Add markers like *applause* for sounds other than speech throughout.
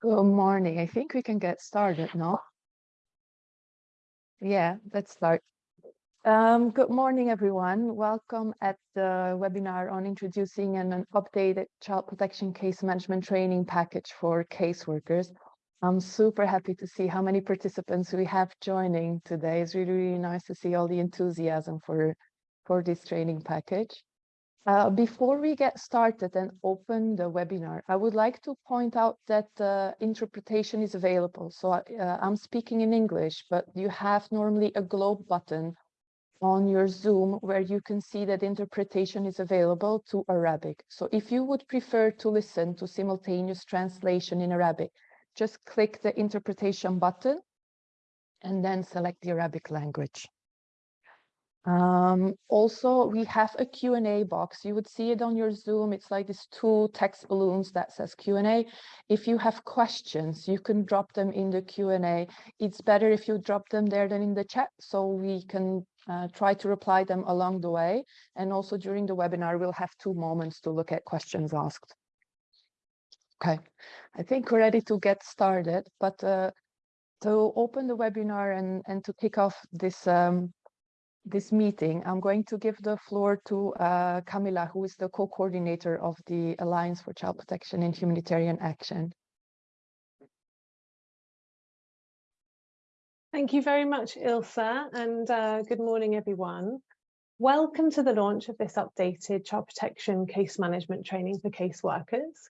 Good morning. I think we can get started, no? Yeah, let's start. Um, good morning, everyone. Welcome at the webinar on introducing an, updated child protection case management training package for caseworkers. I'm super happy to see how many participants we have joining today. It's really, really nice to see all the enthusiasm for, for this training package. Uh, before we get started and open the webinar, I would like to point out that uh, interpretation is available. So uh, I'm speaking in English, but you have normally a globe button on your Zoom where you can see that interpretation is available to Arabic. So if you would prefer to listen to simultaneous translation in Arabic, just click the interpretation button and then select the Arabic language. Um, also, we have a Q&A box. You would see it on your Zoom. It's like these two text balloons that says Q&A. If you have questions, you can drop them in the Q&A. It's better if you drop them there than in the chat so we can uh, try to reply them along the way. And also during the webinar, we'll have two moments to look at questions asked. Okay, I think we're ready to get started, but uh, to open the webinar and, and to kick off this um, this meeting, I'm going to give the floor to uh, Camila, who is the co-coordinator of the Alliance for Child Protection in Humanitarian Action. Thank you very much, Ilse, and uh, good morning, everyone. Welcome to the launch of this updated child protection case management training for caseworkers.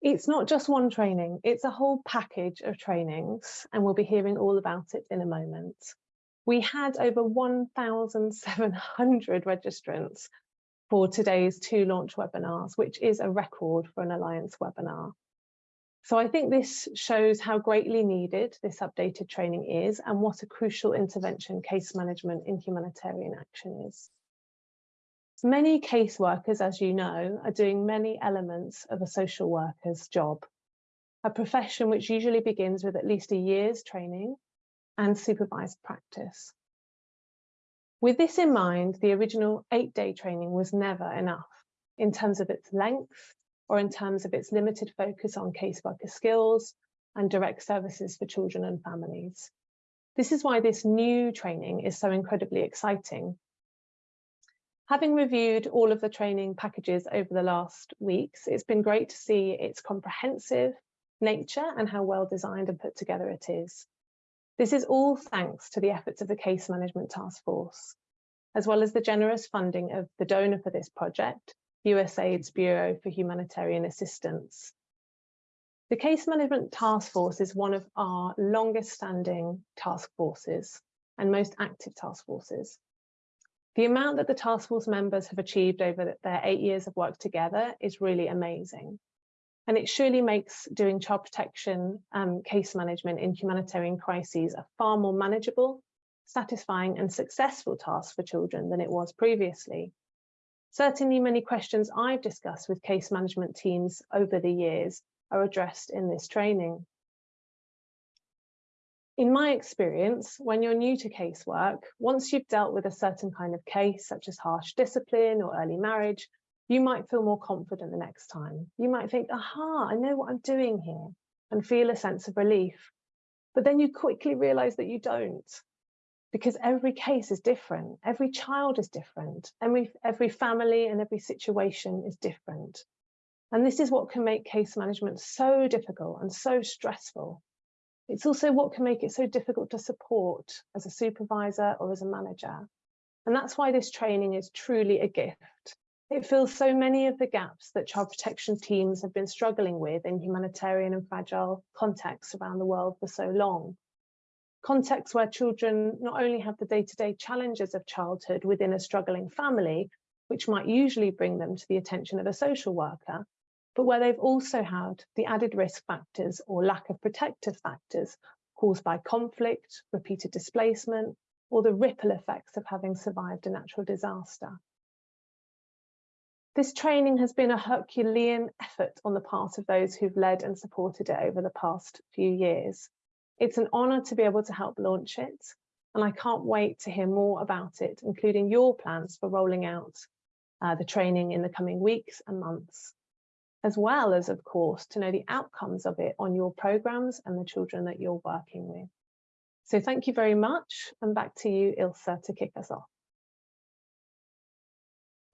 It's not just one training, it's a whole package of trainings, and we'll be hearing all about it in a moment. We had over 1,700 registrants for today's two launch webinars, which is a record for an Alliance webinar. So I think this shows how greatly needed this updated training is and what a crucial intervention case management in humanitarian action is. Many caseworkers, as you know, are doing many elements of a social worker's job, a profession which usually begins with at least a year's training and supervised practice. With this in mind, the original eight-day training was never enough in terms of its length or in terms of its limited focus on caseworker skills and direct services for children and families. This is why this new training is so incredibly exciting. Having reviewed all of the training packages over the last weeks, it's been great to see its comprehensive nature and how well designed and put together it is. This is all thanks to the efforts of the Case Management Task Force, as well as the generous funding of the donor for this project, USAID's Bureau for Humanitarian Assistance. The Case Management Task Force is one of our longest standing task forces and most active task forces. The amount that the task force members have achieved over their eight years of work together is really amazing. And it surely makes doing child protection um, case management in humanitarian crises a far more manageable, satisfying and successful task for children than it was previously. Certainly many questions I've discussed with case management teams over the years are addressed in this training. In my experience, when you're new to casework, once you've dealt with a certain kind of case, such as harsh discipline or early marriage, you might feel more confident the next time. You might think, aha, I know what I'm doing here and feel a sense of relief. But then you quickly realize that you don't because every case is different. Every child is different. Every, every family and every situation is different. And this is what can make case management so difficult and so stressful. It's also what can make it so difficult to support as a supervisor or as a manager. And that's why this training is truly a gift it fills so many of the gaps that child protection teams have been struggling with in humanitarian and fragile contexts around the world for so long. Contexts where children not only have the day-to-day -day challenges of childhood within a struggling family, which might usually bring them to the attention of a social worker, but where they've also had the added risk factors or lack of protective factors caused by conflict, repeated displacement, or the ripple effects of having survived a natural disaster. This training has been a Herculean effort on the part of those who've led and supported it over the past few years. It's an honour to be able to help launch it, and I can't wait to hear more about it, including your plans for rolling out uh, the training in the coming weeks and months. as well as, of course, to know the outcomes of it on your programs and the children that you're working with. So thank you very much. And back to you, Ilse, to kick us off.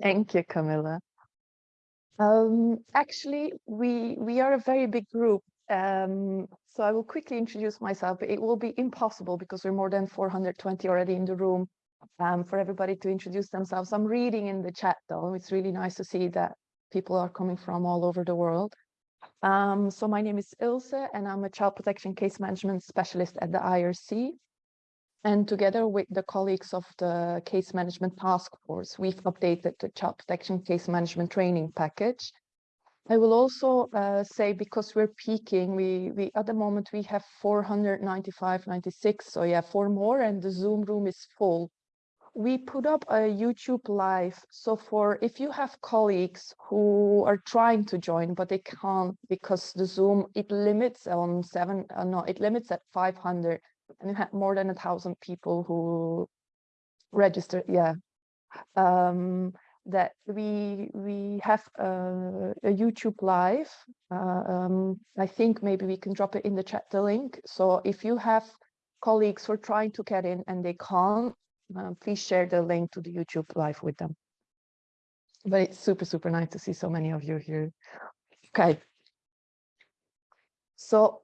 Thank you, Camilla. Um, actually, we we are a very big group. Um, so I will quickly introduce myself. It will be impossible because we're more than 420 already in the room um, for everybody to introduce themselves. I'm reading in the chat though. It's really nice to see that people are coming from all over the world. Um, so my name is Ilse and I'm a child protection case management specialist at the IRC. And together with the colleagues of the case management task force, we've updated the child protection case management training package. I will also uh, say because we're peaking, we, we at the moment we have 495, 96, so yeah, four more and the Zoom room is full. We put up a YouTube live, so for if you have colleagues who are trying to join but they can't because the Zoom it limits on seven, uh, no, it limits at 500 and had more than a thousand people who registered yeah. Um, that we we have a, a youtube live uh, um, i think maybe we can drop it in the chat the link. So if you have colleagues who are trying to get in and they can't uh, please share the link to the youtube live with them. But it's super super nice to see so many of you here. Okay. So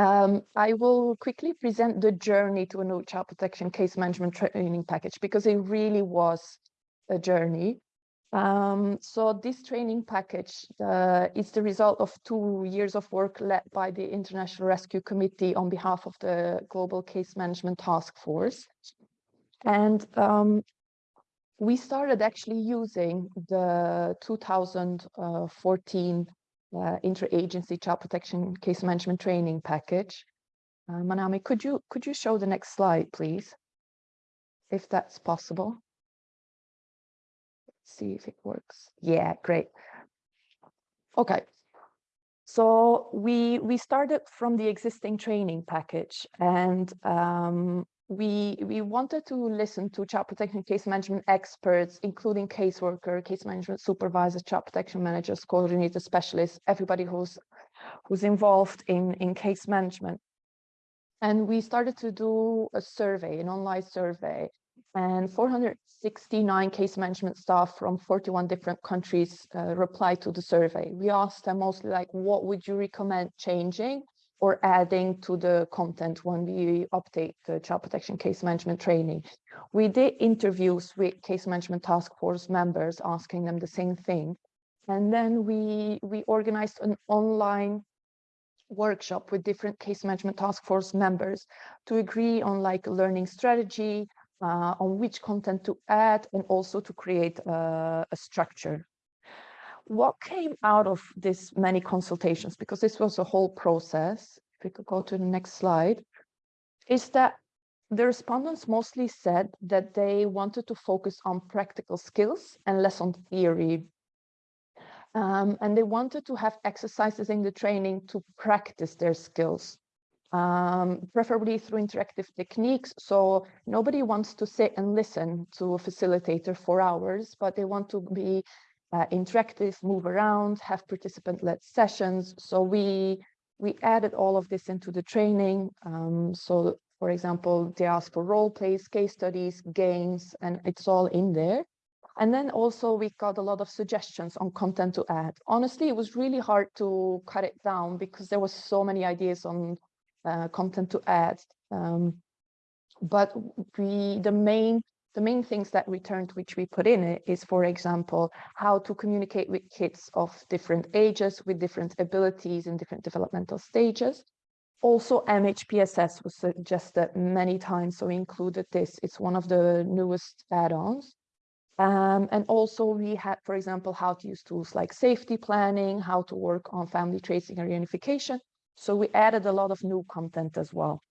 um, I will quickly present the journey to a new child protection case management training package because it really was a journey. Um, so this training package uh, is the result of two years of work led by the International Rescue Committee on behalf of the Global Case Management Task Force. And um, we started actually using the 2014 uh, interagency child protection case management training package. Uh, Manami, could you could you show the next slide, please, if that's possible? Let's see if it works. Yeah, great. Okay. So we we started from the existing training package, and um, we we wanted to listen to child protection case management experts, including caseworker, case management supervisors, child protection managers, coordinator specialists, everybody who's who's involved in in case management. And we started to do a survey, an online survey, and 469 case management staff from 41 different countries uh, replied to the survey. We asked them mostly like, what would you recommend changing? Or adding to the content when we update the child protection case management training. We did interviews with case management task force members asking them the same thing. And then we, we organized an online workshop with different case management task force members to agree on like a learning strategy, uh, on which content to add and also to create a, a structure what came out of this many consultations, because this was a whole process, if we could go to the next slide, is that the respondents mostly said that they wanted to focus on practical skills and less on theory. Um, and they wanted to have exercises in the training to practice their skills, um, preferably through interactive techniques. So nobody wants to sit and listen to a facilitator for hours, but they want to be uh, interactive, move around, have participant-led sessions. So we we added all of this into the training. Um, so for example, they ask for role plays, case studies, games, and it's all in there. And then also we got a lot of suggestions on content to add. Honestly, it was really hard to cut it down because there was so many ideas on uh, content to add. Um, but we, the main the main things that returned which we put in it is, for example, how to communicate with kids of different ages, with different abilities and different developmental stages. Also, MHPSS was suggested many times, so we included this. It's one of the newest add-ons. Um, and also we had, for example, how to use tools like safety planning, how to work on family tracing and reunification. So we added a lot of new content as well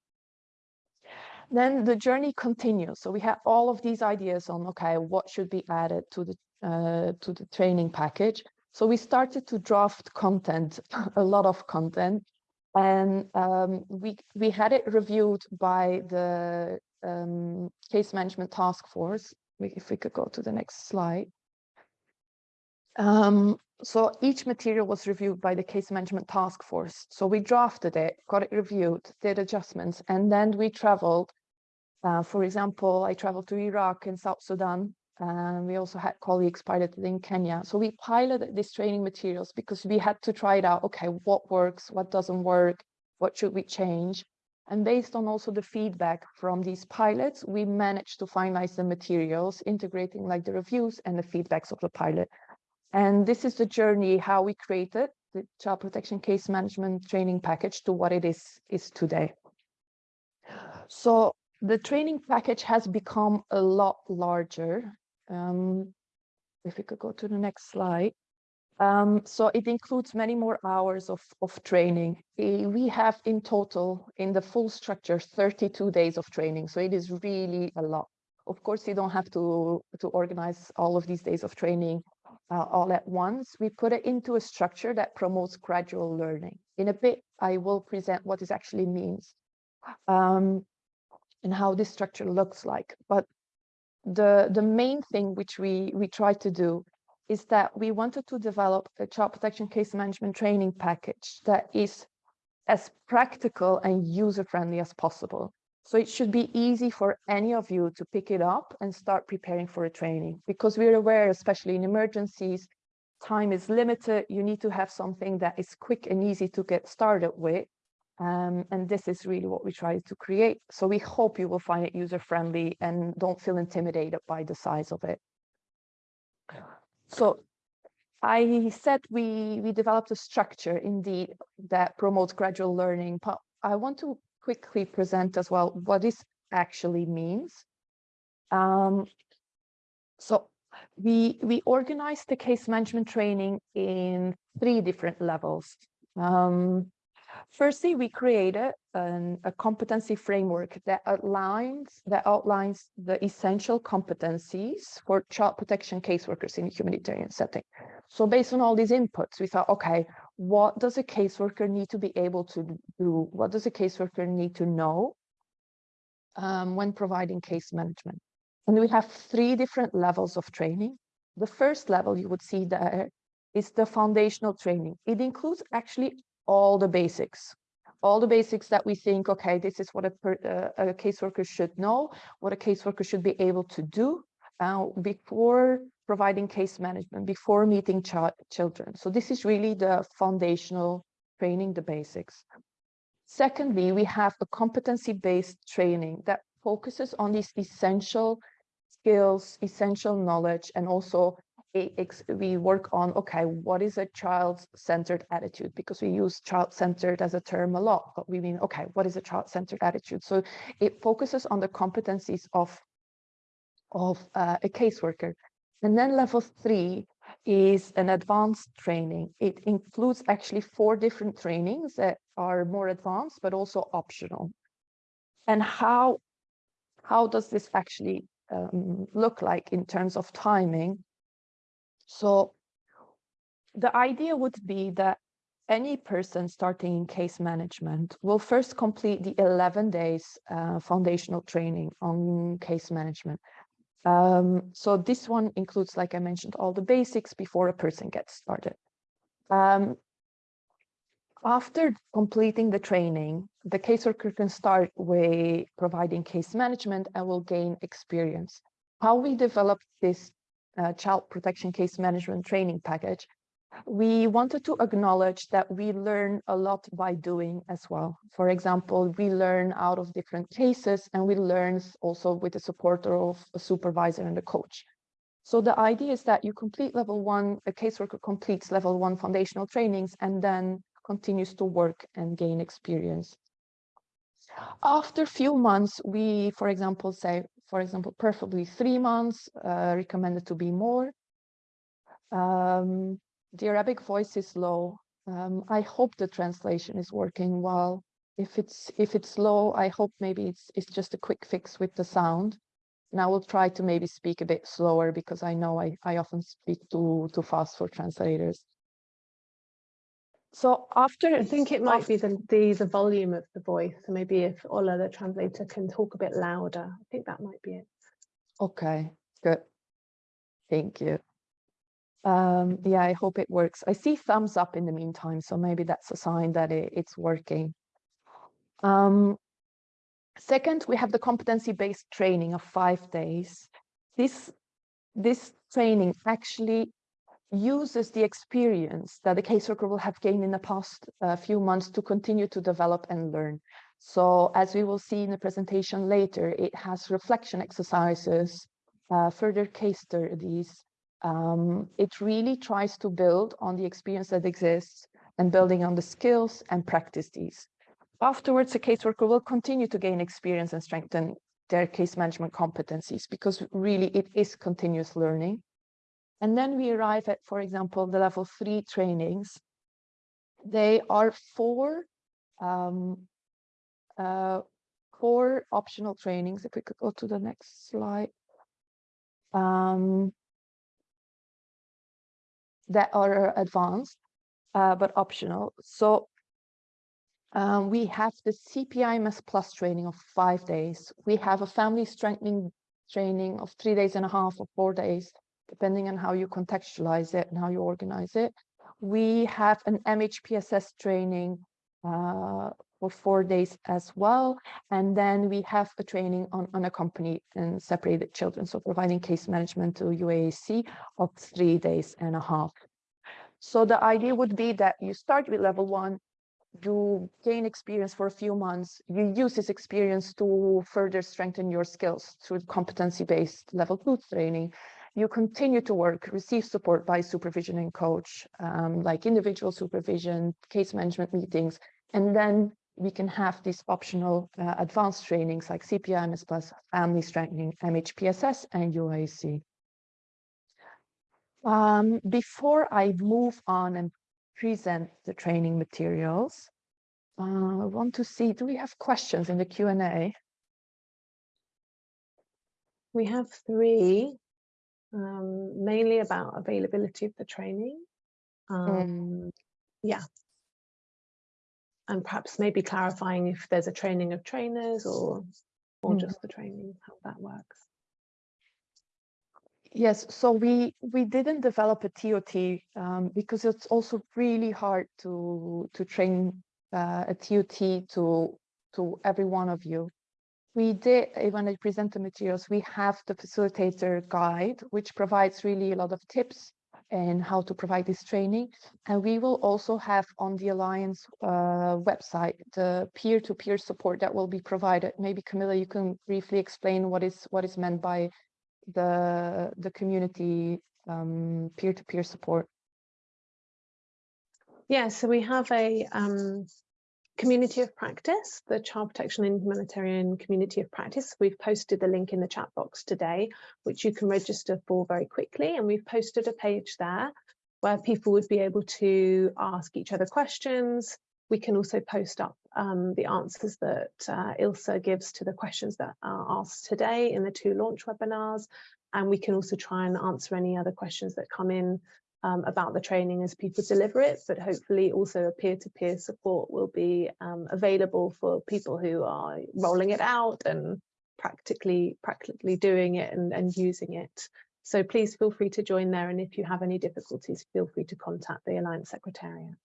then the journey continues. So we have all of these ideas on, okay, what should be added to the, uh, to the training package. So we started to draft content, *laughs* a lot of content, and um, we, we had it reviewed by the um, case management task force. If we could go to the next slide. Um, so each material was reviewed by the case management task force. So we drafted it, got it reviewed, did adjustments, and then we traveled. Uh, for example, I traveled to Iraq and South Sudan. And we also had colleagues piloted in Kenya. So we piloted these training materials because we had to try it out. Okay, what works, what doesn't work, what should we change? And based on also the feedback from these pilots, we managed to finalize the materials, integrating like the reviews and the feedbacks of the pilot. And this is the journey how we created the child protection case management training package to what it is, is today. So the training package has become a lot larger. Um, if we could go to the next slide. Um, so it includes many more hours of, of training. Eh, We have in total, in the full structure, 32 days of training. So it is really a lot. Of course, you don't have to, to organize all of these days of training uh, all at once. We put it into a structure that promotes gradual learning. In a bit, I will present what this actually means um, and how this structure looks like. But the, the main thing which we, we try to do is that we wanted to develop a child protection case management training package that is as practical and user-friendly as possible. So it should be easy for any of you to pick it up and start preparing for a training because we're aware, especially in emergencies, time is limited. You need to have something that is quick and easy to get started with. Um, and this is really what we try to create. So we hope you will find it user-friendly and don't feel intimidated by the size of it. So I said we, we developed a structure indeed that promotes gradual learning, but I want to quickly present as well what this actually means. Um, so we, we organized the case management training in three different levels. Um, Firstly, we created an, a competency framework that outlines that outlines the essential competencies for child protection caseworkers in a humanitarian setting. So based on all these inputs, we thought, okay, what does a caseworker need to be able to do? What does a caseworker need to know um, when providing case management? And we have three different levels of training. The first level you would see there is the foundational training. It includes actually all the basics all the basics that we think, okay, this is what a, per, uh, a caseworker should know, what a caseworker should be able to do uh, before providing case management, before meeting ch children. So this is really the foundational training, the basics. Secondly, we have a competency-based training that focuses on these essential skills, essential knowledge, and also we work on, okay, what is a child-centered attitude? Because we use child-centered as a term a lot, but we mean, okay, what is a child-centered attitude? So it focuses on the competencies of, of uh, a caseworker. And then level three is an advanced training. It includes actually four different trainings that are more advanced, but also optional. And how, how does this actually um, look like in terms of timing? So the idea would be that any person starting in case management will first complete the 11 days uh, foundational training on case management. Um, so this one includes, like I mentioned, all the basics before a person gets started. Um, after completing the training, the caseworker can start with providing case management and will gain experience. How we develop this uh, child protection case management training package, we wanted to acknowledge that we learn a lot by doing as well. For example, we learn out of different cases and we learn also with the support of a supervisor and a coach. So the idea is that you complete level one, a caseworker completes level one foundational trainings and then continues to work and gain experience. After a few months, we, for example, say, for example, preferably three months, uh, recommended to be more. Um, the Arabic voice is low. Um, I hope the translation is working well. If it's if it's low, I hope maybe it's it's just a quick fix with the sound. And I will try to maybe speak a bit slower because I know I, I often speak too too fast for translators. So after I think it might be the, the the volume of the voice. So maybe if Ola, the translator, can talk a bit louder, I think that might be it. Okay, good. Thank you. Um, yeah, I hope it works. I see thumbs up in the meantime, so maybe that's a sign that it, it's working. Um, second, we have the competency-based training of five days. This, this training actually uses the experience that the caseworker will have gained in the past uh, few months to continue to develop and learn. So as we will see in the presentation later, it has reflection exercises, uh, further case studies. Um, it really tries to build on the experience that exists and building on the skills and practice these. Afterwards, the caseworker will continue to gain experience and strengthen their case management competencies because really it is continuous learning. And then we arrive at, for example, the level three trainings. They are four um, uh, four optional trainings. If we could go to the next slide. Um, that are advanced, uh, but optional. So um, we have the CPIMS plus training of five days. We have a family strengthening training of three days and a half or four days, depending on how you contextualize it and how you organize it. We have an MHPSS training uh, for four days as well. And then we have a training on unaccompanied and separated children. So providing case management to UASC of three days and a half. So the idea would be that you start with level one, you gain experience for a few months, you use this experience to further strengthen your skills through competency-based level two training. You continue to work, receive support by supervision and coach, um, like individual supervision, case management meetings, and then we can have these optional uh, advanced trainings like CPIMS plus family strengthening, MHPSS and UASC. Um, before I move on and present the training materials, uh, I want to see, do we have questions in the Q&A? We have three, um, mainly about availability of the training. Um, mm. Yeah, and perhaps maybe clarifying if there's a training of trainers or or mm. just the training, how that works. Yes, so we we didn't develop a TOT um, because it's also really hard to to train uh, a TOT to to every one of you. We did when I present the materials, we have the facilitator guide, which provides really a lot of tips and how to provide this training. And we will also have on the Alliance uh, website the peer-to-peer -peer support that will be provided. Maybe Camilla, you can briefly explain what is what is meant by the the community um, peer-to-peer um, -peer support. Yeah, so we have a um, community of practice, the child protection and humanitarian community of practice. We've posted the link in the chat box today, which you can register for very quickly. And we've posted a page there where people would be able to ask each other questions. We can also post up um, the answers that uh, Ilse gives to the questions that are asked today in the two launch webinars. And we can also try and answer any other questions that come in um, about the training as people deliver it, but hopefully also a peer-to-peer -peer support will be um, available for people who are rolling it out and practically practically doing it and, and using it. So please feel free to join there. And if you have any difficulties, feel free to contact the Alliance Secretariat.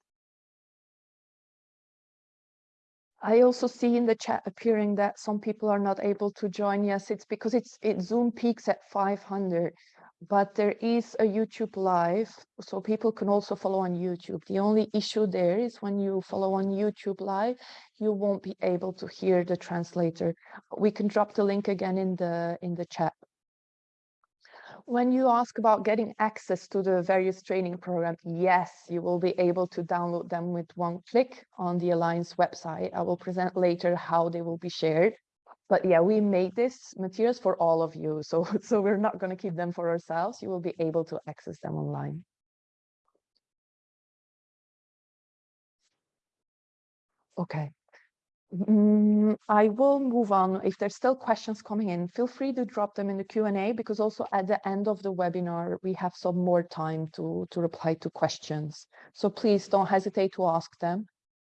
I also see in the chat appearing that some people are not able to join. Yes, it's because it's it Zoom peaks at 500 but there is a YouTube live, so people can also follow on YouTube. The only issue there is when you follow on YouTube live, you won't be able to hear the translator. We can drop the link again in the in the chat. When you ask about getting access to the various training programs, yes, you will be able to download them with one click on the Alliance website. I will present later how they will be shared but yeah, we made this materials for all of you. So, *laughs* so we're not going to keep them for ourselves. You will be able to access them online. Okay. Mm, I will move on. If there's still questions coming in, feel free to drop them in the Q&A because also at the end of the webinar, we have some more time to, to reply to questions. So please don't hesitate to ask them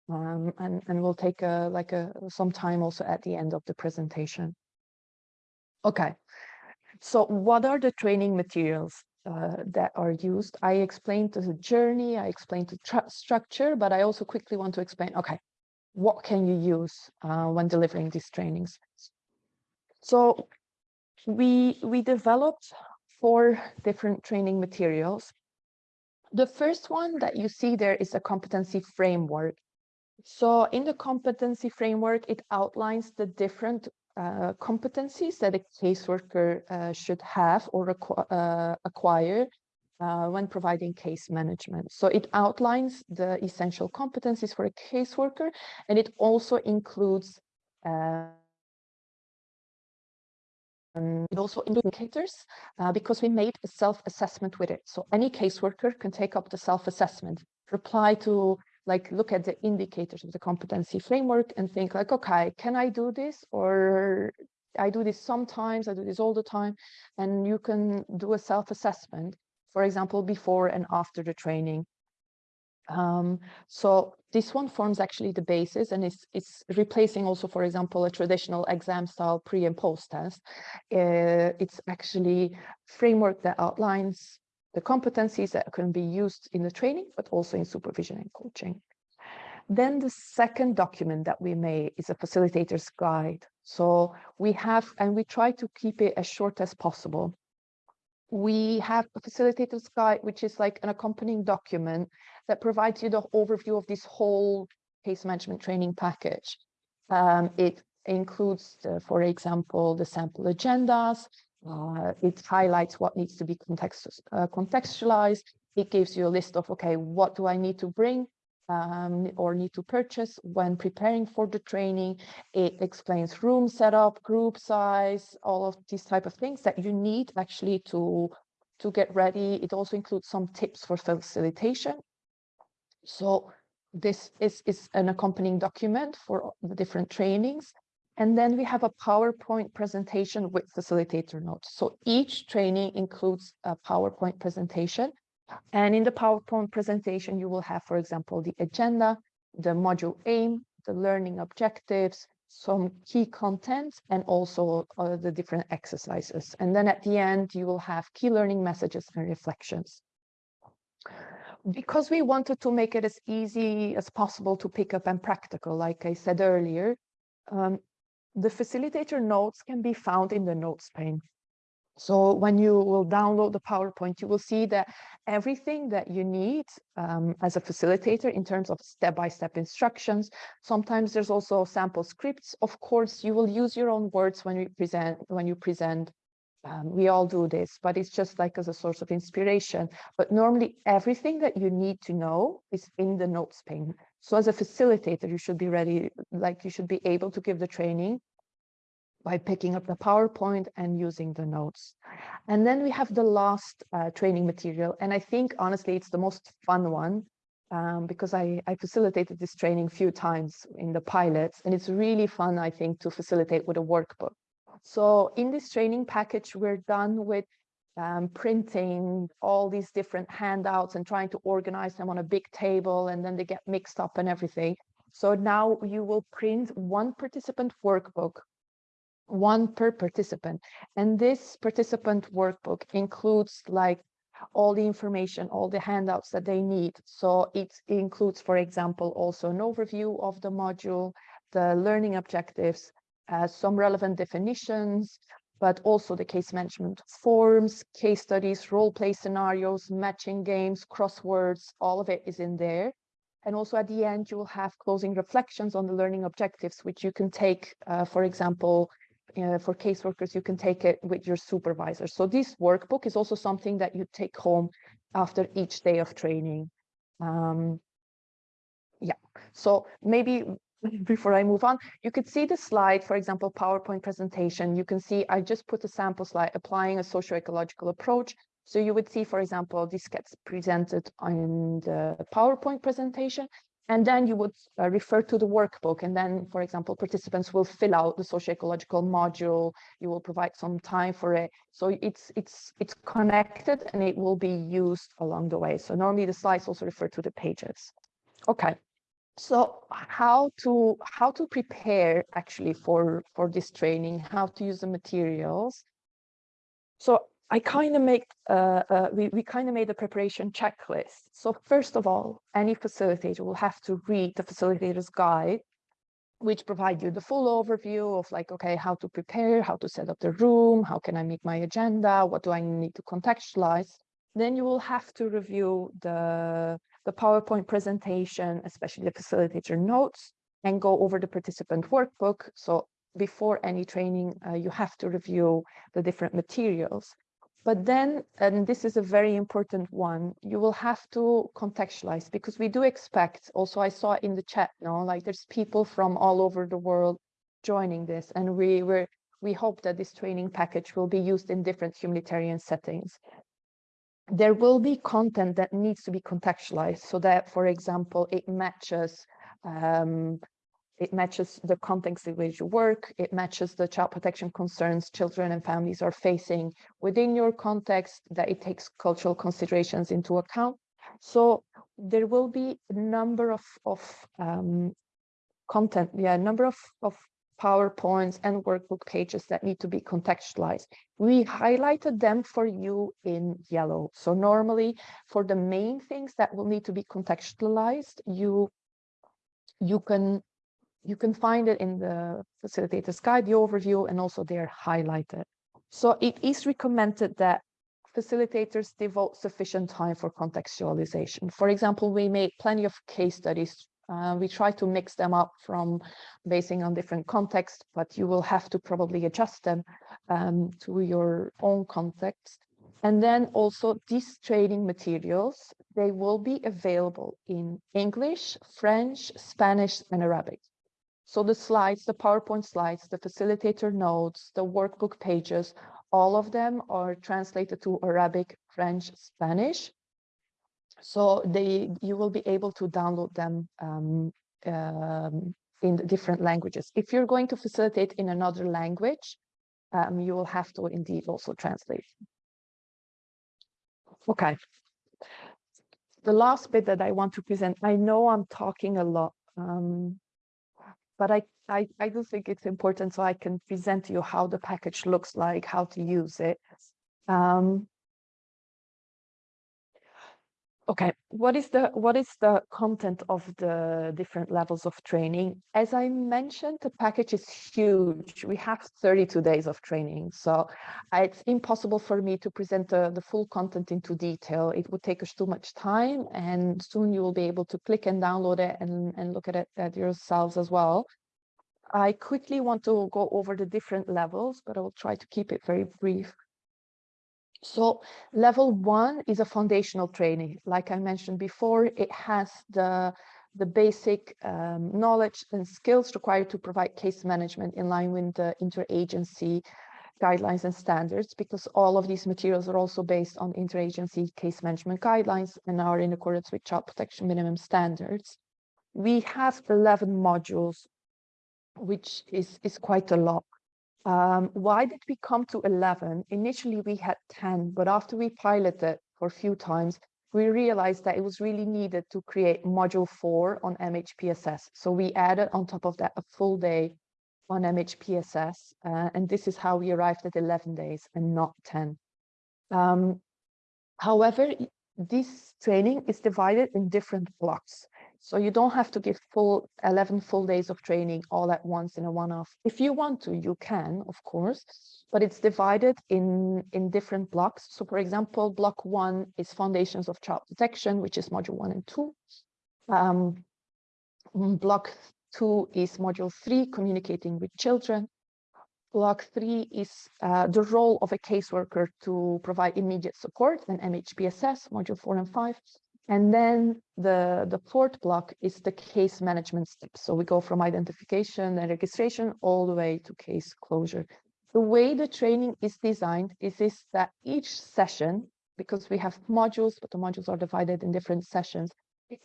um, and, and we'll take a, like a, some time also at the end of the presentation. Okay, so what are the training materials? uh, that are used. I explained the journey, I explained the structure, but I also quickly want to explain, okay, what can you use uh, when delivering these trainings? So we, we developed four different training materials. The first one that you see there is a competency framework. So in the competency framework, it outlines the different uh, competencies that a caseworker uh, should have or uh, acquire uh, when providing case management. So it outlines the essential competencies for a caseworker, and it also includes um, it also indicators uh, because we made a self-assessment with it. So any caseworker can take up the self-assessment, reply to like look at the indicators of the competency framework and think like, okay, can I do this? Or I do this sometimes, I do this all the time. And you can do a self-assessment, for example, before and after the training. Um, so this one forms actually the basis and it's, it's replacing also, for example, a traditional exam style pre and post test. Uh, it's actually framework that outlines the competencies that can be used in the training, but also in supervision and coaching. Then the second document that we made is a facilitator's guide. So we have, and we try to keep it as short as possible. We have a facilitator's guide, which is like an accompanying document that provides you the overview of this whole case management training package. Um, it includes, uh, for example, the sample agendas, uh, it highlights what needs to be context, uh, contextualized. It gives you a list of, okay, what do I need to bring um, or need to purchase when preparing for the training. It explains room setup, group size, all of these type of things that you need actually to, to get ready. It also includes some tips for facilitation. So this is, is an accompanying document for the different trainings. And then we have a PowerPoint presentation with facilitator notes. So each training includes a PowerPoint presentation. And in the PowerPoint presentation, you will have, for example, the agenda, the module aim, the learning objectives, some key contents, and also uh, the different exercises. And then at the end, you will have key learning messages and reflections. Because we wanted to make it as easy as possible to pick up and practical, like I said earlier, um, the facilitator notes can be found in the notes pane. So when you will download the PowerPoint, you will see that everything that you need um, as a facilitator in terms of step-by-step -step instructions. Sometimes there's also sample scripts. Of course, you will use your own words when you present. When you present, um, we all do this, but it's just like as a source of inspiration. But normally, everything that you need to know is in the notes pane. So as a facilitator, you should be ready, like you should be able to give the training by picking up the PowerPoint and using the notes. And then we have the last uh, training material. And I think, honestly, it's the most fun one um, because I, I facilitated this training a few times in the pilots. And it's really fun, I think, to facilitate with a workbook. So in this training package, we're done with um, printing all these different handouts and trying to organize them on a big table and then they get mixed up and everything. So now you will print one participant workbook, one per participant. And this participant workbook includes like all the information, all the handouts that they need. So it includes, for example, also an overview of the module, the learning objectives, uh, some relevant definitions, but also the case management forms, case studies, role play scenarios, matching games, crosswords, all of it is in there. And also at the end, you will have closing reflections on the learning objectives, which you can take, uh, for example, uh, for caseworkers, you can take it with your supervisor. So this workbook is also something that you take home after each day of training. Um, yeah, so maybe *laughs* before I move on, you could see the slide, for example, PowerPoint presentation. You can see I just put a sample slide applying a socio-ecological approach. So you would see, for example, this gets presented on the PowerPoint presentation, and then you would uh, refer to the workbook. And then, for example, participants will fill out the socio-ecological module. You will provide some time for it. So it's it's it's connected and it will be used along the way. So normally the slides also refer to the pages. Okay so how to how to prepare actually for for this training how to use the materials so I kind of make, uh, uh, we, we kind of made a preparation checklist. So first of all, any facilitator will have to read the facilitator's guide, which provide you the full overview of like, okay, how to prepare, how to set up the room, how can I make my agenda, what do I need to contextualize. Then you will have to review the, the PowerPoint presentation, especially the facilitator notes, and go over the participant workbook. So before any training, uh, you have to review the different materials. But then, and this is a very important one, you will have to contextualize because we do expect, also I saw in the chat, you know, like there's people from all over the world joining this and we were we hope that this training package will be used in different humanitarian settings. There will be content that needs to be contextualized so that, for example, it matches um, it matches the context in which you work. It matches the child protection concerns children and families are facing within your context, that it takes cultural considerations into account. So there will be a number of, of um, content, yeah, a number of, of PowerPoints and workbook pages that need to be contextualized. We highlighted them for you in yellow. So normally for the main things that will need to be contextualized, you you can you can find it in the facilitator's guide, the overview, and also they're highlighted. So it is recommended that facilitators devote sufficient time for contextualization. For example, we made plenty of case studies. Uh, we try to mix them up from basing on different context, but you will have to probably adjust them um, to your own context. And then also these training materials, they will be available in English, French, Spanish, and Arabic. So the slides, the PowerPoint slides, the facilitator notes, the workbook pages, all of them are translated to Arabic, French, Spanish. So they you will be able to download them um, um, in different languages. If you're going to facilitate in another language, um, you will have to indeed also translate. Okay. The last bit that I want to present, I know I'm talking a lot, um, but I, I, I do think it's important so I can present to you how the package looks like, how to use it. Um, Okay, what is the what is the content of the different levels of training? As I mentioned, the package is huge. We have 32 days of training, so it's impossible for me to present the, the full content into detail. It would take us too much time, and soon you will be able to click and download it and, and look at it at yourselves as well. I quickly want to go over the different levels, but I will try to keep it very brief. So level one is a foundational training. Like I mentioned before, it has the, the basic um, knowledge and skills required to provide case management in line with the interagency guidelines and standards, because all of these materials are also based on interagency case management guidelines and are in accordance with child protection minimum standards. We have 11 modules, which is, is quite a lot. Um, why did we come to 11? Initially, we had 10, but after we piloted for a few times, we realized that it was really needed to create module four on MHPSS. So we added on top of that a full day on MHPSS. Uh, and this is how we arrived at 11 days and not 10. Um, however, this training is divided in different blocks. So you don't have to give full 11 full days of training all at once in a one-off. If you want to, you can, of course, but it's divided in, in different blocks. So for example, block one is foundations of child protection, which is module one and two. Um, block two is module three, communicating with children. Block three is uh, the role of a caseworker to provide immediate support and MHPSS, module four and five. And then the, the fourth block is the case management steps. So we go from identification and registration all the way to case closure. The way the training is designed is, is that each session, because we have modules, but the modules are divided in different sessions,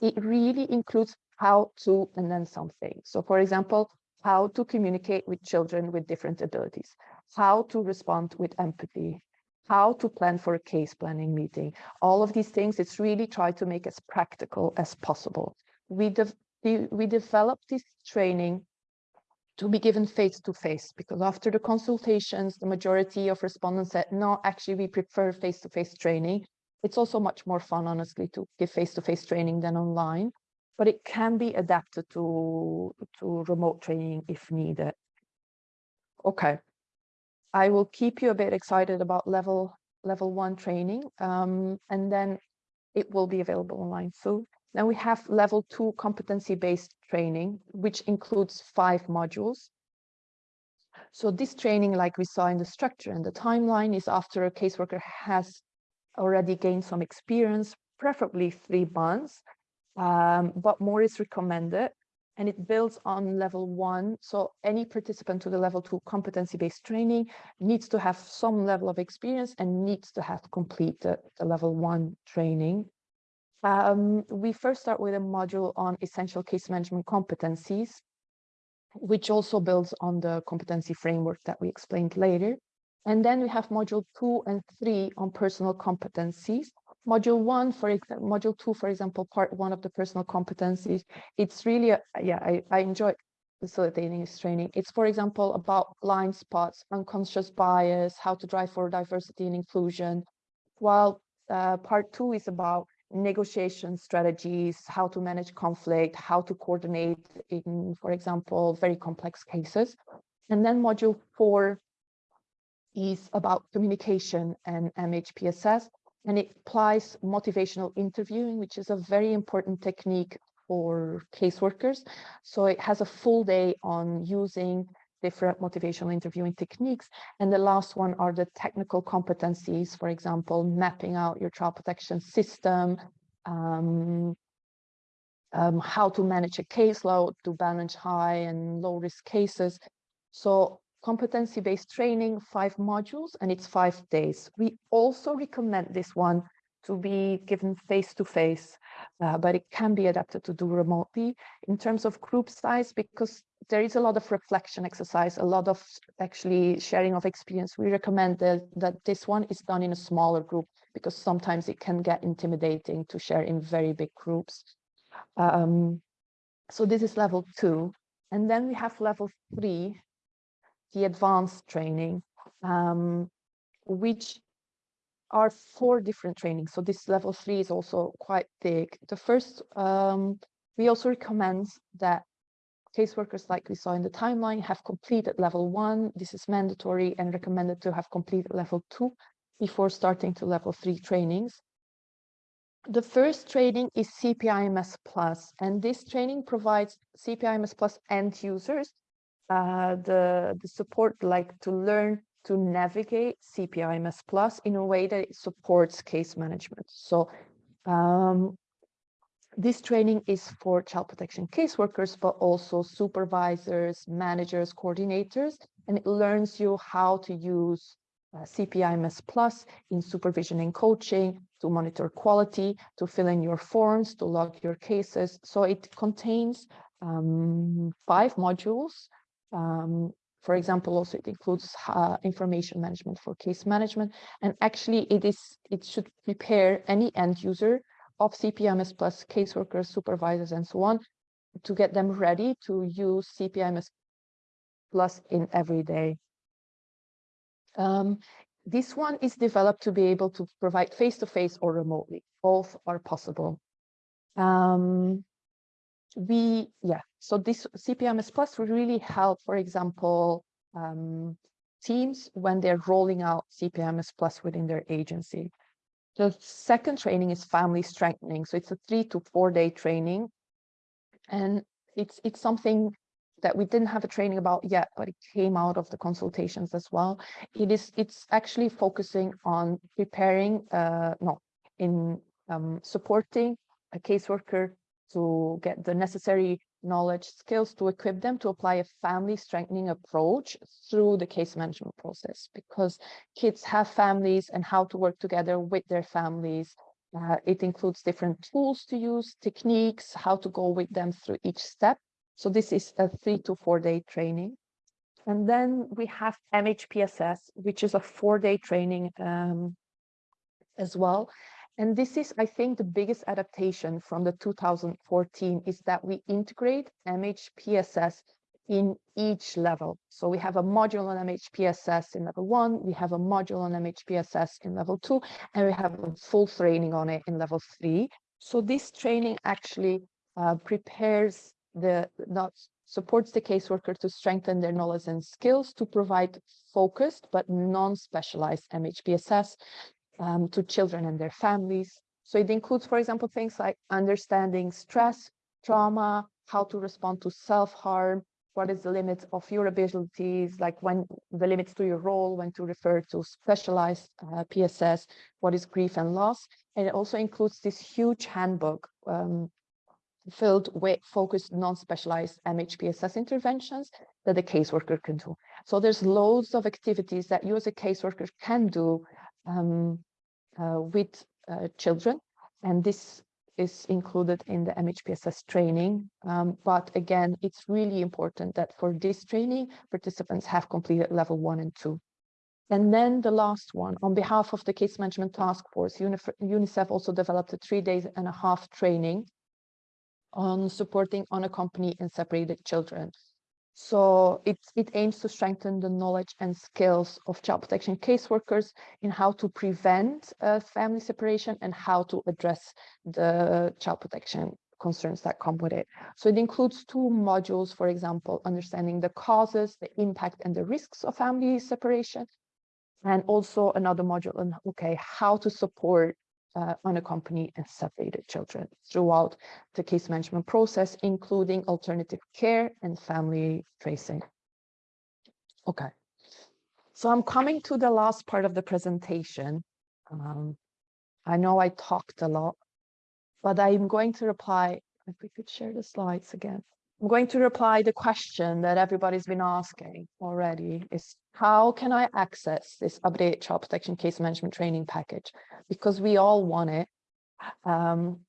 it really includes how to and then something. So for example, how to communicate with children with different abilities, how to respond with empathy, how to plan for a case planning meeting. All of these things, it's really try to make as practical as possible. We, de we developed this training to be given face to face because after the consultations, the majority of respondents said, no, actually, we prefer face to face training. It's also much more fun, honestly, to give face to face training than online, but it can be adapted to, to remote training if needed. Okay. I will keep you a bit excited about level level one training, um, and then it will be available online soon. Then we have level two competency-based training, which includes five modules. So this training, like we saw in the structure and the timeline, is after a caseworker has already gained some experience, preferably three months, um, but more is recommended and it builds on level one. So any participant to the level two competency-based training needs to have some level of experience and needs to have completed the level one training. Um, we first start with a module on essential case management competencies, which also builds on the competency framework that we explained later. And then we have module two and three on personal competencies. Module one, for example, module two, for example, part one of the personal competencies, it's really, a, yeah, I, I enjoy facilitating this training. It's, for example, about blind spots, unconscious bias, how to drive for diversity and inclusion, while uh, part two is about negotiation strategies, how to manage conflict, how to coordinate in, for example, very complex cases. And then module four is about communication and MHPSS, and it applies motivational interviewing, which is a very important technique for caseworkers. So it has a full day on using different motivational interviewing techniques. And the last one are the technical competencies, for example, mapping out your child protection system, um, um, how to manage a caseload to balance high and low risk cases. So competency-based training, five modules, and it's five days. We also recommend this one to be given face-to-face, -face, uh, but it can be adapted to do remotely in terms of group size, because there is a lot of reflection exercise, a lot of actually sharing of experience. We recommend that, that this one is done in a smaller group because sometimes it can get intimidating to share in very big groups. Um, so this is level two. And then we have level three, the advanced training, um, which are four different trainings. So this level three is also quite big. The first, um, we also recommend that caseworkers, like we saw in the timeline, have completed level one. This is mandatory and recommended to have completed level two before starting to level three trainings. The first training is CPIMS Plus, and this training provides CPIMS Plus end users uh, the, the support like to learn to navigate CPIMS Plus in a way that it supports case management. So um, this training is for child protection caseworkers, but also supervisors, managers, coordinators, and it learns you how to use uh, CPIMS Plus in supervision and coaching, to monitor quality, to fill in your forms, to log your cases. So it contains um, five modules um, for example, also it includes uh, information management for case management. And actually it is it should prepare any end user of CPIMS plus caseworkers, supervisors, and so on to get them ready to use CPIMS plus in every day. Um, this one is developed to be able to provide face-to-face -face or remotely. Both are possible. Um, we, yeah, so this CPIMS Plus really help, for example, um, teams when they're rolling out CPIMS Plus within their agency. The second training is family strengthening. So it's a three to four day training. And it's it's something that we didn't have a training about yet, but it came out of the consultations as well. It is it's actually focusing on preparing, uh, no, in um, supporting a caseworker to get the necessary knowledge, skills to equip them to apply a family strengthening approach through the case management process because kids have families and how to work together with their families. Uh, it includes different tools to use, techniques, how to go with them through each step. So this is a three to four day training. And then we have MHPSS, which is a four day training um, as well. And this is, I think, the biggest adaptation from the 2014 is that we integrate MHPSS in each level. So we have a module on MHPSS in level one, we have a module on MHPSS in level two, and we have a full training on it in level three. So this training actually uh, prepares the, not supports the caseworker to strengthen their knowledge and skills to provide focused but non-specialized MHPSS um, to children and their families. So it includes, for example, things like understanding stress, trauma, how to respond to self-harm, what is the limits of your abilities, like when the limits to your role, when to refer to specialized uh, PSS, what is grief and loss. And it also includes this huge handbook um, filled with focused non-specialized MHPSS interventions that the caseworker can do. So there's loads of activities that you as a caseworker can do um, with uh, children. And this is included in the MHPSS training. Um, but again, it's really important that for this training, participants have completed level one and two. And then the last one, on behalf of the Case Management Task Force, UNICEF also developed a three days and a half training on supporting unaccompanied and separated children. So it, it aims to strengthen the knowledge and skills of child protection caseworkers in how to prevent uh, family separation and how to address the child protection concerns that come with it. So it includes two modules, for example, understanding the causes, the impact and the risks of family separation, and also another module on, okay, how to support uh, unaccompanied and separated children throughout the case management process, including alternative care and family tracing. Okay, so I'm coming to the last part of the presentation. Um, I know I talked a lot, but I'm going to reply, if we could share the slides again. I'm going to reply the question that everybody's been asking already is how can I access this updated child protection case management training package? Because we all want it. Um,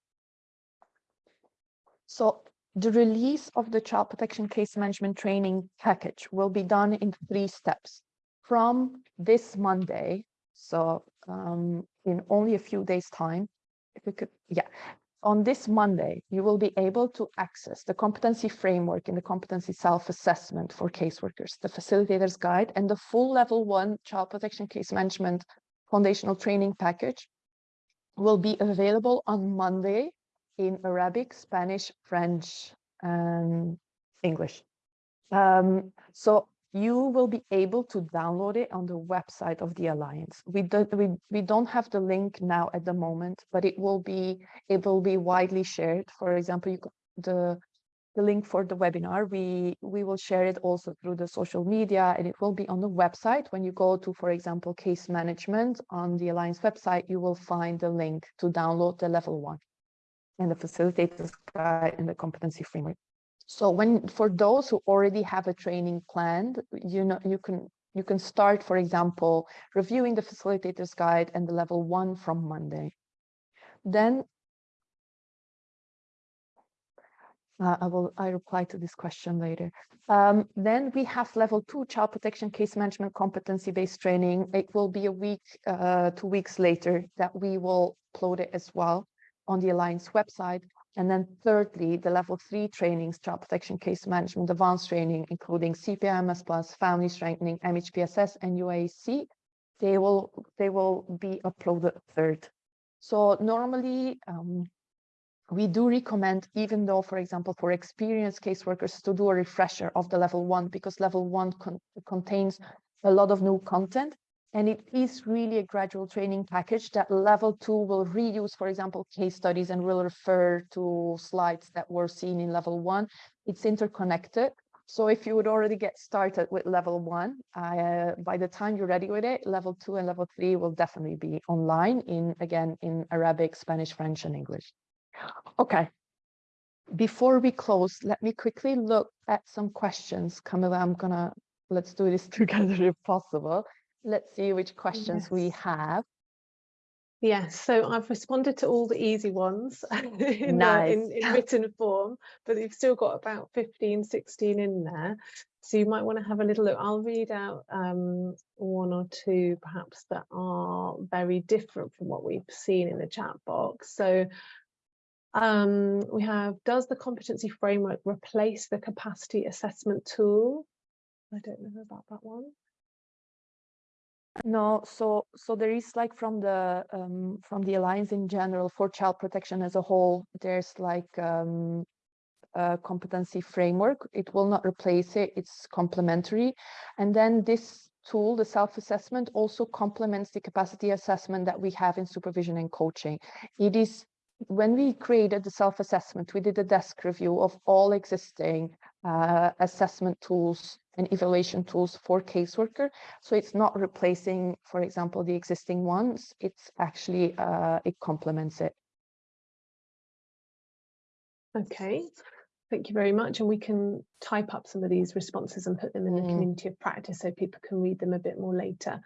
so the release of the child protection case management training package will be done in three steps. From this Monday, so um, in only a few days time, if we could, yeah, on this Monday, you will be able to access the competency framework in the competency self-assessment for caseworkers, the facilitator's guide, and the full level one child protection case management foundational training package will be available on Monday in Arabic, Spanish, French, and English. Um, so you will be able to download it on the website of the Alliance. We, do, we, we don't have the link now at the moment, but it will be it will be widely shared. For example, you, the the link for the webinar, we, we will share it also through the social media and it will be on the website. When you go to, for example, case management on the Alliance website, you will find the link to download the level one and the facilitators guide and the competency framework. So when for those who already have a training planned, you know you can you can start, for example, reviewing the facilitator's guide and the level one from Monday. Then uh, I will I reply to this question later. Um, then we have level two child protection case management competency based training. It will be a week, uh, two weeks later that we will upload it as well on the Alliance website. And then thirdly, the level three trainings, child protection case management, advanced training, including CPIMS plus family strengthening, MHPSS and UAC, they will, they will be uploaded third. So normally, um, we do recommend, even though, for example, for experienced caseworkers to do a refresher of the level one, because level one con contains a lot of new content. And it is really a gradual training package that level two will reuse, for example, case studies and will refer to slides that were seen in level one. It's interconnected. So if you would already get started with level one, uh, by the time you're ready with it, level two and level three will definitely be online in, again, in Arabic, Spanish, French, and English. Okay. Before we close, let me quickly look at some questions. Camilla, I'm gonna, let's do this *laughs* together if possible. Let's see which questions yes. we have. Yes, so I've responded to all the easy ones *laughs* in, nice. in, in, written form, but you've still got about 15, 16 in there. So you might want to have a little look. I'll read out um, one or two perhaps that are very different from what we've seen in the chat box. So Um, we have, does the competency framework replace the capacity assessment tool? I don't know about that one. No, so so there is like from the um, from the alliance in general for child protection as a whole, there's like um, a competency framework. It will not replace it. It's complementary, and then this tool, the self-assessment, also complements the capacity assessment that we have in supervision and coaching. It is when we created the self-assessment, we did a desk review of all existing uh, assessment tools and evaluation tools for caseworker. So it's not replacing, for example, the existing ones. It's actually, uh, it complements it. Okay, thank you very much. And we can type up some of these responses and put them in the Mm. community of practice so people can read them a bit more later.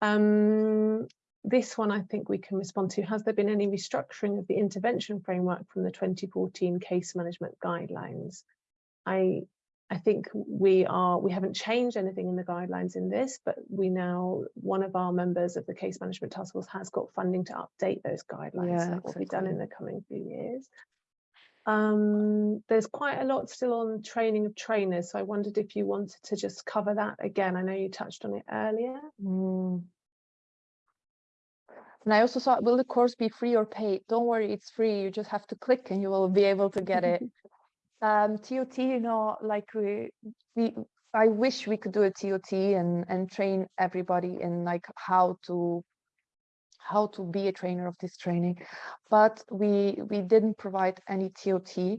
Um, this one I think we can respond to. Has there been any restructuring of the intervention framework from the 2014 case management guidelines? I I think we are we haven't changed anything in the guidelines in this, but we now one of our members of the case management task force has got funding to update those guidelines. Yeah, that will be done in the coming few years. Um, there's quite a lot still on training of trainers, so I wondered if you wanted to just cover that again. I know you touched on it earlier. Mm. And I also thought, will the course be free or paid? Don't worry, it's free. You just have to click and you will be able to get it. *laughs* um, TOT, you know, like we, we, I wish we could do a TOT and and train everybody in like how to how to be a trainer of this training, but we we didn't provide any TOT.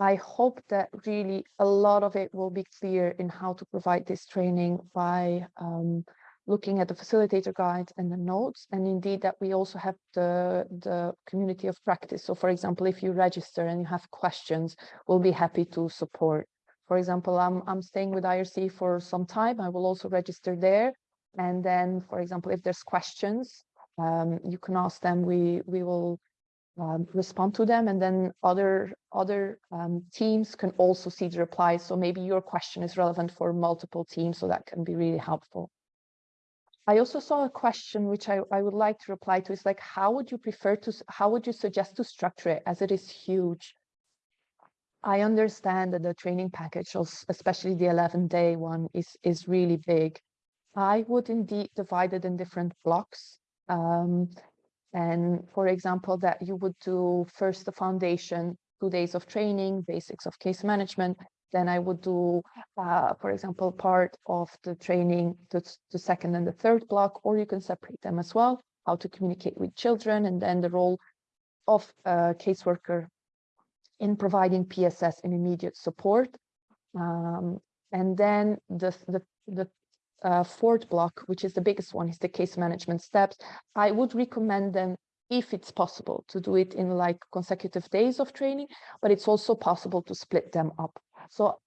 I hope that really a lot of it will be clear in how to provide this training by um, looking at the facilitator guide and the notes and indeed that we also have the the community of practice. So for example if you register and you have questions we'll be happy to support. For example i'm i'm staying with irc for some time. I will also register there. And then for example if there's questions um, you can ask them. We we will um, respond to them. And then other other um, teams can also see the replies. So maybe your question is relevant for multiple teams so that can be really helpful I also saw a question which I, I would like to reply to is like, how would you prefer to, how would you suggest to structure it as it is huge? I understand that the training package, especially the 11 day one is, is really big. I would indeed divide it in different blocks. Um, and for example, that you would do first the foundation, two days of training, basics of case management, then I would do, uh, for example, part of the training, s- the second and the third block, or you can separate them as well, how to communicate with children, and then the role of a caseworker in providing PSS and immediate support. Um, and then the, the, the uh, fourth block, which is the biggest one, is the case management steps. I would recommend them if it's possible to do it in like consecutive days of training, but it's also possible to split them up. So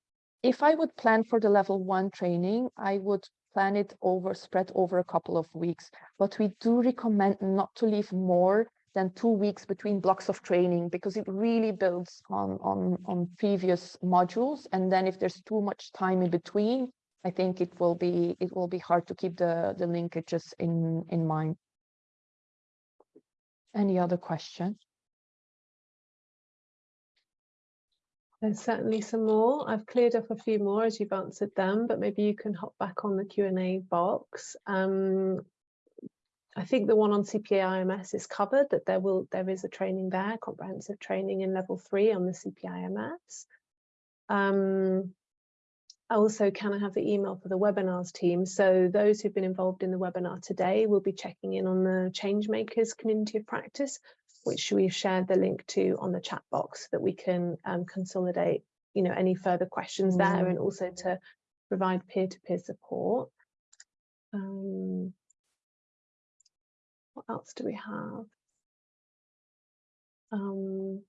if I would plan for the level one training, I would plan it over, spread over a couple of weeks. But we do recommend not to leave more than two weeks between blocks of training because it really builds on, on, on previous modules. And then if there's too much time in between, I think it will be, it will be hard to keep the, the linkages in, in mind. Any other question? There's certainly some more. I've cleared up a few more as you've answered them, but maybe you can hop back on the Q&A box. Um, I think the one on CPIMS is covered, that there will there is a training there, comprehensive training in level three on the CPIMS. Um, also, can I have the email for the webinars team? So those who've been involved in the webinar today will be checking in on the Changemakers community of practice, which we've shared the link to on the chat box so that we can um, consolidate, you know, any further questions there Mm. and also to provide peer-to-peer support. Um, what else do we have? Um,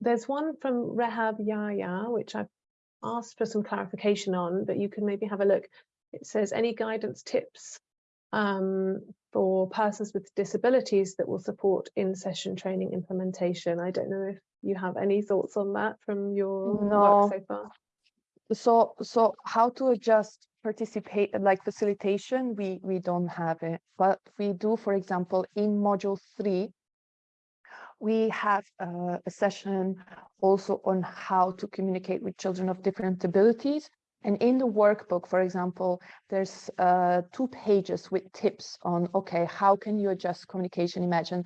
there's one from Rehab Yaya, which I've asked for some clarification on, but you can maybe have a look. It says any guidance tips um, for persons with disabilities that will support in-session training implementation. I don't know if you have any thoughts on that from your No. work so far. So, so how to adjust participate, like facilitation, we, we don't have it, but we do, for example, in module three, We have uh, a session also on how to communicate with children of different abilities. And in the workbook, for example, there's uh, two pages with tips on, okay, how can you adjust communication? Imagine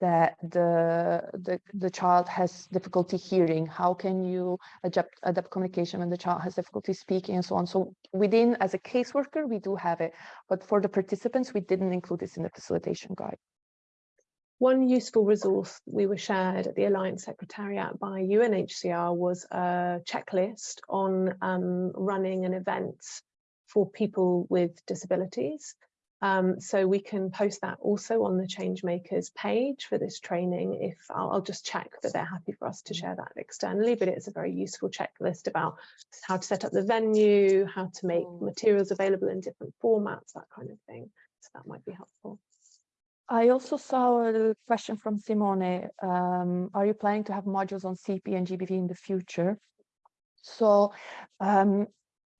that the, the, the child has difficulty hearing. How can you adapt, adapt communication when the child has difficulty speaking and so on? So within, as a caseworker, we do have it, but for the participants, we didn't include this in the facilitation guide. One useful resource we were shared at the Alliance Secretariat by UNHCR was a checklist on um, running an event for people with disabilities. Um, so we can post that also on the Changemakers page for this training. If I'll, I'll, just check that they're happy for us to share that externally, but it's a very useful checklist about how to set up the venue, how to make mm. materials available in different formats, that kind of thing. So that might be helpful. I also saw a question from Simone. Um, are you planning to have modules on CP and GBV in the future? So um,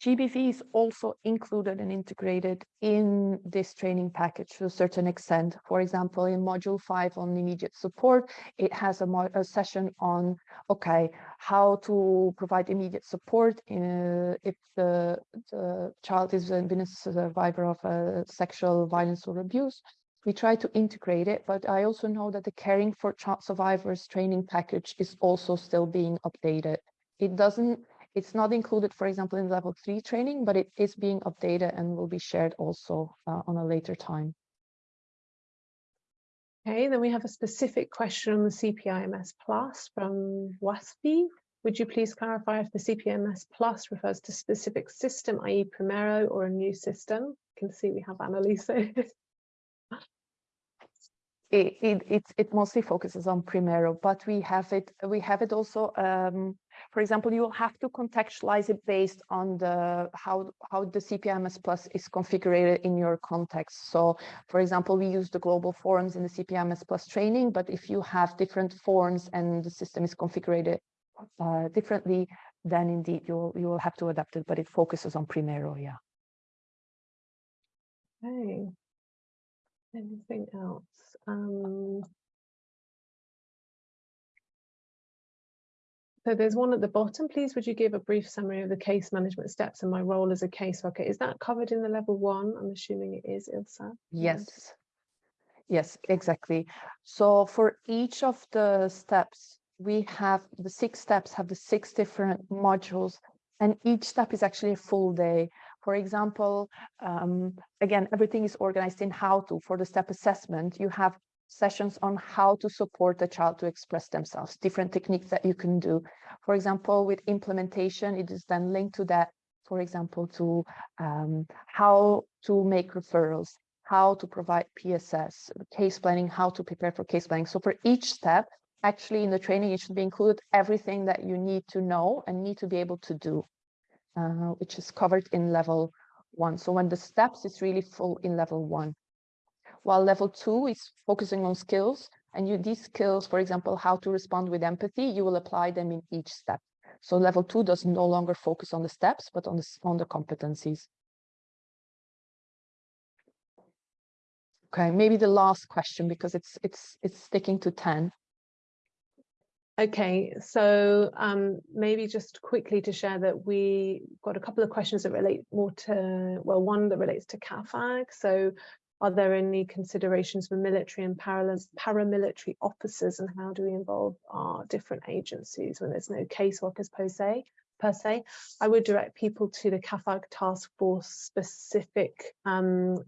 GBV is also included and integrated in this training package to a certain extent. For example, in module five on immediate support, it has a, a session on, okay, how to provide immediate support in, uh, if the, the child has been a survivor of a sexual violence or abuse we try to integrate it, but I also know that the Caring for Child Survivors training package is also still being updated. It doesn't, it's not included, for example, in level three training, but it is being updated and will be shared also uh, on a later time. Okay, then we have a specific question on the CPIMS Plus from WASPI. Would you please clarify if the CPIMS Plus refers to specific system, i.e. Primero or a new system? You can see we have Annalisa *laughs* it, it, it, it, mostly focuses on Primero, but we have it, we have it also, um, for example, you will have to contextualize it based on the how, how the CPIMS Plus is configured in your context. So, for example, we use the global forms in the CPIMS Plus training, but if you have different forms and the system is configured uh, differently, then indeed you will, you will have to adapt it, but it focuses on Primero, yeah. Okay. Anything else? Um, so there's one at the bottom. Please, would you give a brief summary of the case management steps and my role as a caseworker? Is that covered in the level one? I'm assuming it is, Ilse. Yes. Yes, exactly. So for each of the steps, we have the six steps have the six different modules and each step is actually a full day. For example, um, again, everything is organized in how to. For the step assessment, you have sessions on how to support the child to express themselves, different techniques that you can do. For example, with implementation, it is then linked to that, for example, to um, how to make referrals, how to provide PSS, case planning, how to prepare for case planning. So for each step, actually in the training, it should be included everything that you need to know and need to be able to do uh, which is covered in level one. So when the steps is really full in level one. While level two is focusing on skills and you these skills, for example, how to respond with empathy, you will apply them in each step. So level two does no longer focus on the steps, but on the, on the competencies. Okay, maybe the last question because it's it's it's sticking to 10. Okay, so um, maybe just quickly to share that we got a couple of questions that relate more to, well, one that relates to CAAFAG. So are there any considerations for military and paramilitary officers and how do we involve our different agencies when there's no caseworkers per se? Per se, I would direct people to the CAAFAG task force specific. Um,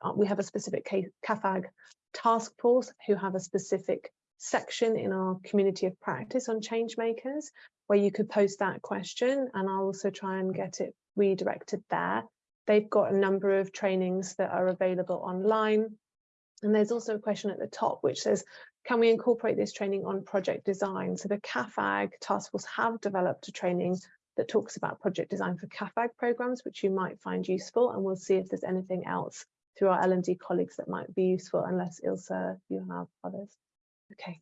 uh, we have a specific CAAFAG task force who have a specific section in our community of practice on change makers where you could post that question and I'll also try and get it redirected there. They've got a number of trainings that are available online. And there's also a question at the top which says, can we incorporate this training on project design? So the CAAFAG task force have developed a training that talks about project design for CAAFAG programs, which you might find useful. And we'll see if there's anything else through our L&D colleagues that might be useful, unless Ilse, you have others. Okay.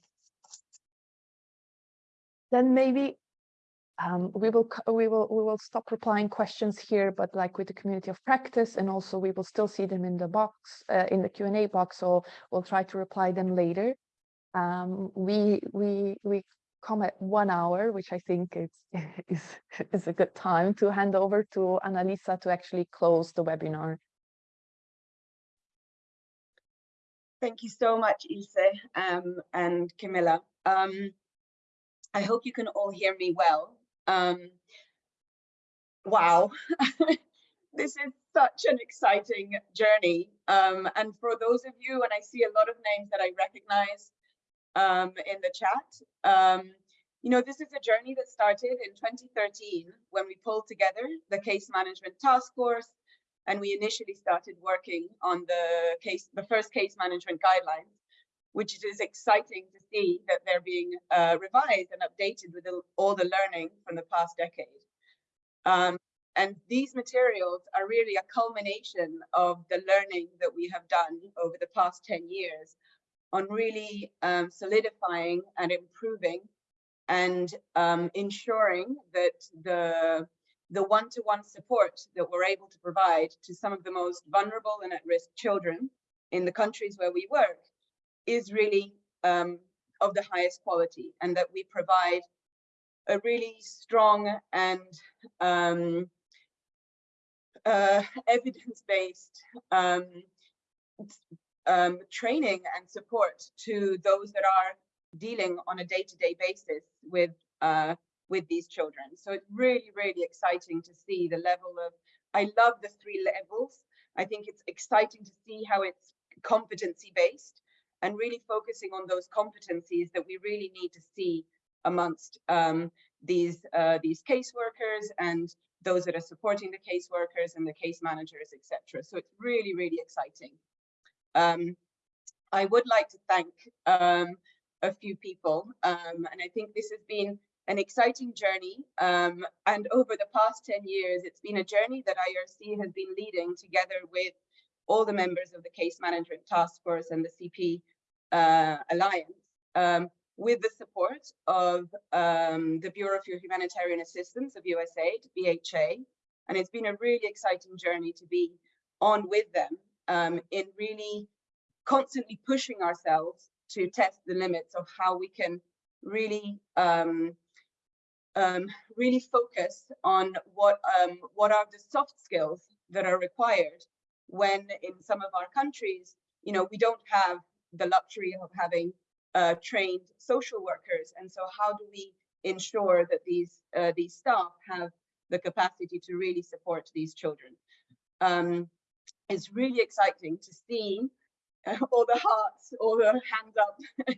Then maybe um, we will we will we will stop replying questions here, but like with the community of practice, and also we will still see them in the box uh, in the Q and A box. So we'll try to reply them later. Um, we we we come at one hour, which I think is *laughs* is is a good time to hand over to Annalisa to actually close the webinar. Thank you so much, Ilse um, and Camilla. Um, I hope you can all hear me well. Um, wow, *laughs* this is such an exciting journey. Um, and for those of you, and I see a lot of names that I recognize um, in the chat, um, you know, this is a journey that started in 2013 when we pulled together the case management task force and we initially started working on the case, the first case management guidelines, which it is exciting to see that they're being uh, revised and updated with all the learning from the past decade. Um, and these materials are really a culmination of the learning that we have done over the past 10 years on really um, solidifying and improving and um, ensuring that the the one-to-one -one support that we're able to provide to some of the most vulnerable and at-risk children in the countries where we work is really um, of the highest quality and that we provide a really strong and um, uh, *laughs* evidence-based um, um, training and support to those that are dealing on a day-to-day -day basis with uh, with these children. So it's really, really exciting to see the level of, I love the three levels. I think it's exciting to see how it's competency based and really focusing on those competencies that we really need to see amongst um, these uh, these caseworkers and those that are supporting the caseworkers and the case managers, etc. So it's really, really exciting. Um, I would like to thank um, a few people, um, and I think this has been an exciting journey. Um, and over the past 10 years, it's been a journey that IRC has been leading together with all the members of the Case Management Task Force and the CP uh, Alliance, um, with the support of um, the Bureau for Humanitarian Assistance of USAID, BHA. And it's been a really exciting journey to be on with them um, in really constantly pushing ourselves to test the limits of how we can really um, um, really focus on what um, what are the soft skills that are required when in some of our countries, you know, we don't have the luxury of having uh, trained social workers. And so how do we ensure that these uh, these staff have the capacity to really support these children? Um, it's really exciting to see *laughs* all the hearts, all the hands up *laughs*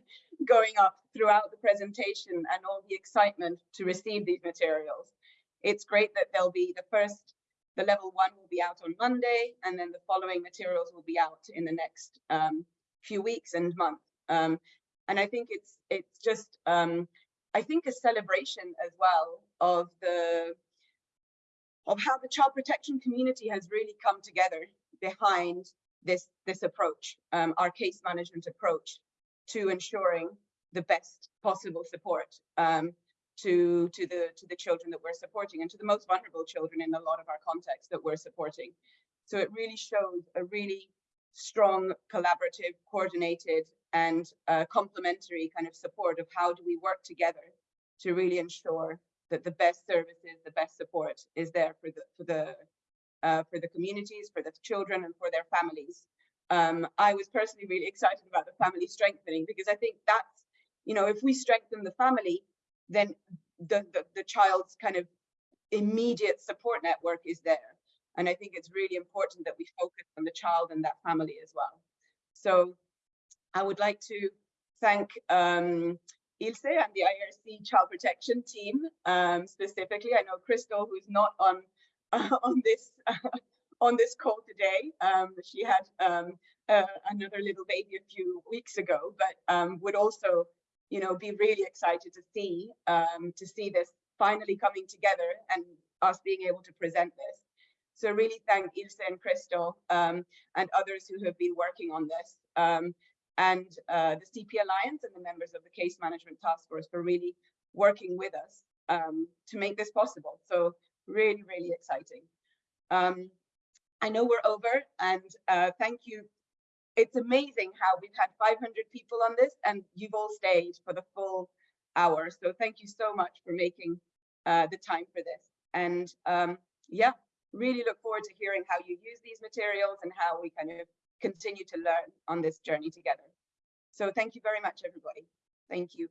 going up throughout the presentation and all the excitement to receive these materials. It's great that they'll be the first, the level one will be out on Monday, and then the following materials will be out in the next um, few weeks and months. Um, and I think it's it's just um, I think a celebration as well of the of how the child protection community has really come together behind this this approach, um, our case management approach to ensuring the best possible support um, to to the to the children that we're supporting and to the most vulnerable children in a lot of our contexts that we're supporting. So it really shows a really strong, collaborative, coordinated, and uh, complementary kind of support of how do we work together to really ensure that the best services, the best support is there for the for the uh, for the communities, for the children, and for their families um, I was personally really excited about the family strengthening because I think that's, you know, if we strengthen the family, then the, the, the child's kind of immediate support network is there. And I think it's really important that we focus on the child and that family as well. So I would like to thank um, Ilse and the IRC child protection team um, specifically. I know Crystal, who's not on *laughs* on this *laughs* on this call today. Um, she had um, uh, another little baby a few weeks ago, but um, would also, you know, be really excited to see um, to see this finally coming together and us being able to present this. So really thank Ilse and Crystal um, and others who have been working on this um, and uh, the CP Alliance and the members of the Case Management Task Force for really working with us to make this possible. So really, really exciting. Um, I know we're over and uh, thank you it's amazing how we've had 500 people on this and you've all stayed for the full hour. So thank you so much for making uh, the time for this. And um, yeah, really look forward to hearing how you use these materials and how we kind of continue to learn on this journey together. So thank you very much, everybody. Thank you.